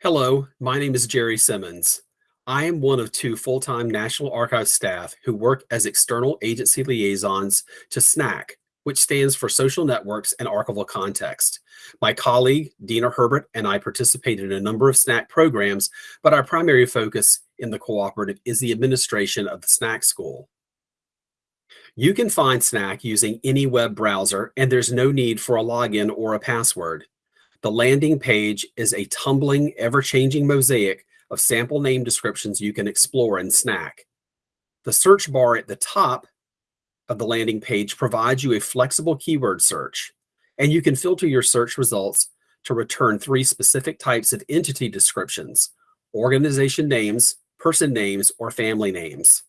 Hello, my name is Jerry Simmons. I am one of two full-time National Archives staff who work as external agency liaisons to SNAC, which stands for Social Networks and Archival Context. My colleague, Dina Herbert, and I participated in a number of SNAC programs, but our primary focus in the cooperative is the administration of the SNAC school. You can find SNAC using any web browser, and there's no need for a login or a password. The landing page is a tumbling, ever-changing mosaic of sample name descriptions you can explore in SNAC. The search bar at the top of the landing page provides you a flexible keyword search, and you can filter your search results to return three specific types of entity descriptions, organization names, person names, or family names.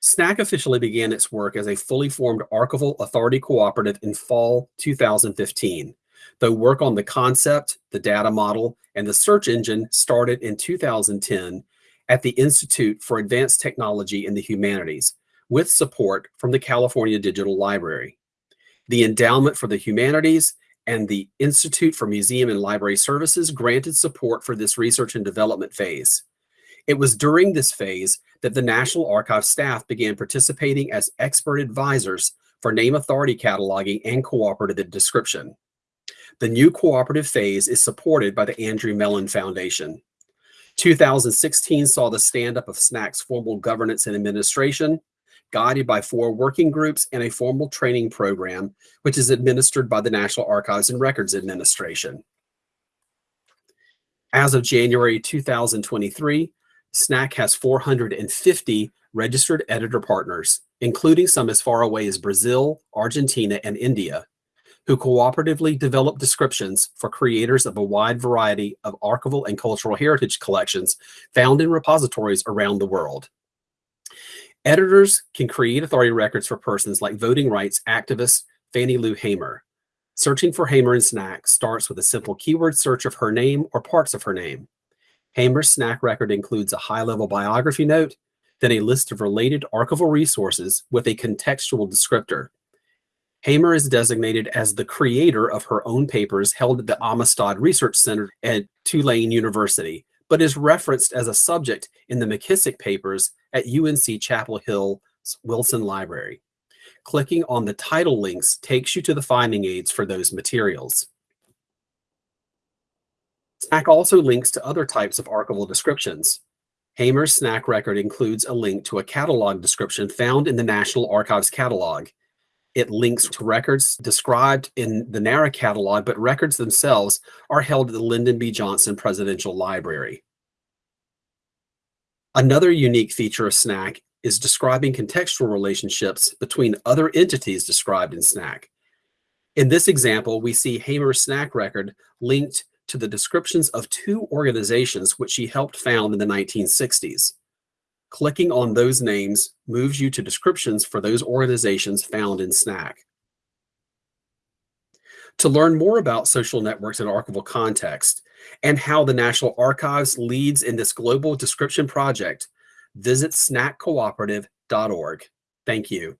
SNAC officially began its work as a fully formed Archival Authority Cooperative in fall 2015 though work on the concept, the data model, and the search engine started in 2010 at the Institute for Advanced Technology in the Humanities with support from the California Digital Library. The Endowment for the Humanities and the Institute for Museum and Library Services granted support for this research and development phase. It was during this phase that the National Archives staff began participating as expert advisors for name authority cataloging and cooperative description. The new cooperative phase is supported by the Andrew Mellon Foundation. 2016 saw the stand-up of SNAC's formal governance and administration, guided by four working groups and a formal training program, which is administered by the National Archives and Records Administration. As of January 2023, SNAC has 450 registered editor partners, including some as far away as Brazil, Argentina, and India who cooperatively develop descriptions for creators of a wide variety of archival and cultural heritage collections found in repositories around the world. Editors can create authority records for persons like voting rights activist Fannie Lou Hamer. Searching for Hamer and SNAC starts with a simple keyword search of her name or parts of her name. Hamer's SNAC record includes a high-level biography note, then a list of related archival resources with a contextual descriptor, Hamer is designated as the creator of her own papers held at the Amistad Research Center at Tulane University, but is referenced as a subject in the McKissick papers at UNC Chapel Hill Wilson Library. Clicking on the title links takes you to the finding aids for those materials. SNAC also links to other types of archival descriptions. Hamer's SNAC record includes a link to a catalog description found in the National Archives catalog. It links to records described in the NARA catalog, but records themselves are held at the Lyndon B. Johnson Presidential Library. Another unique feature of SNAC is describing contextual relationships between other entities described in SNAC. In this example, we see Hamer's SNAC record linked to the descriptions of two organizations which she helped found in the 1960s. Clicking on those names moves you to descriptions for those organizations found in SNAC. To learn more about social networks in archival context and how the National Archives leads in this global description project, visit snaccooperative.org. Thank you.